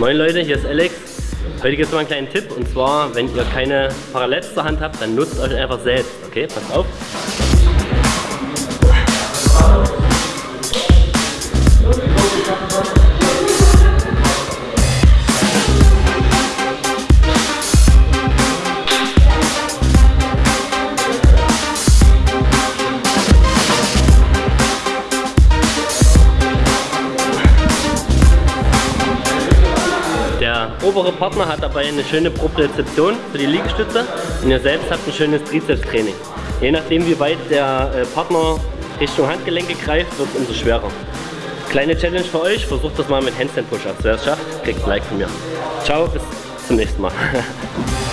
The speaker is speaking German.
Moin Leute, hier ist Alex. Heute gibt es mal einen kleinen Tipp und zwar, wenn ihr keine Parallels zur Hand habt, dann nutzt euch einfach selbst. Okay, passt auf. Obere Partner hat dabei eine schöne Propriozeption für die Liegestütze und ihr selbst habt ein schönes Trizeps-Training. Je nachdem wie weit der äh, Partner Richtung Handgelenke greift, wird es umso schwerer. Kleine Challenge für euch, versucht das mal mit Handstand Push-Ups. Wer es schafft, kriegt ein Like von mir. Ciao, bis zum nächsten Mal.